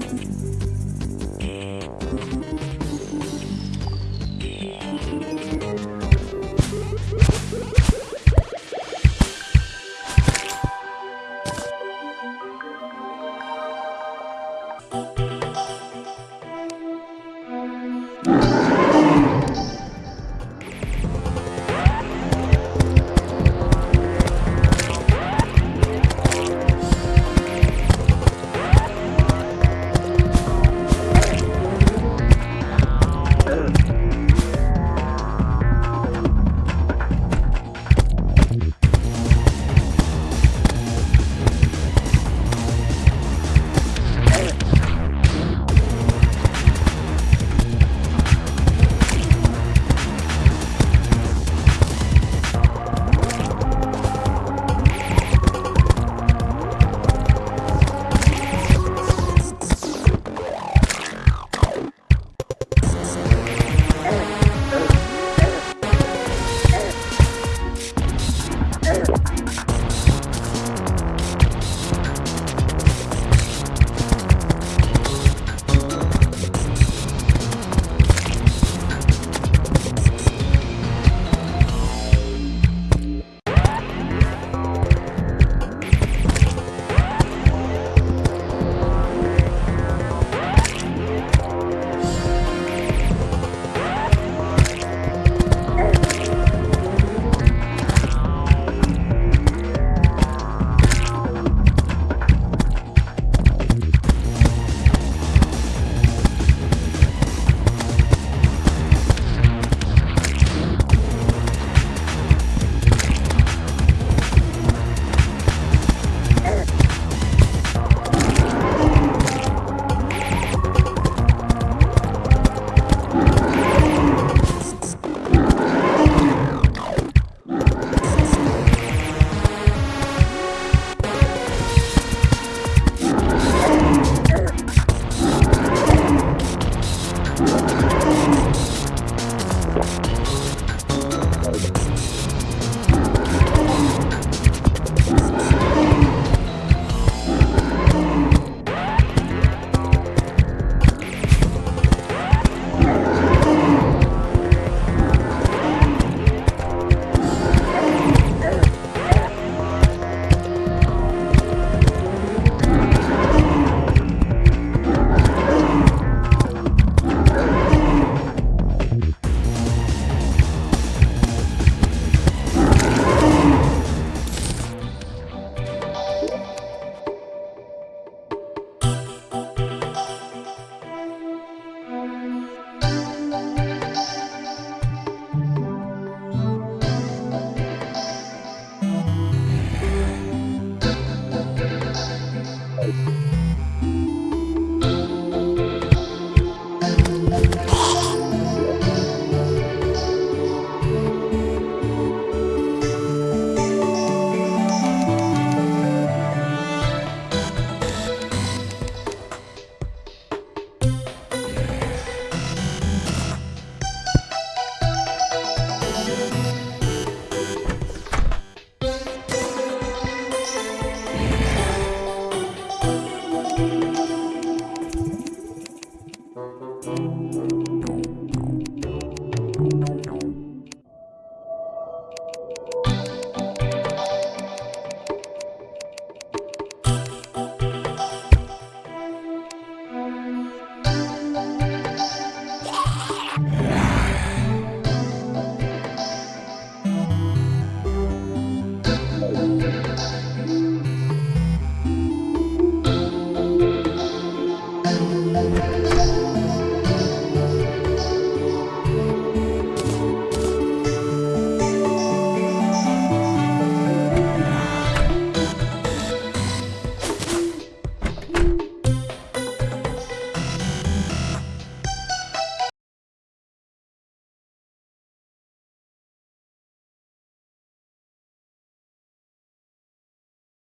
friends. Ugh.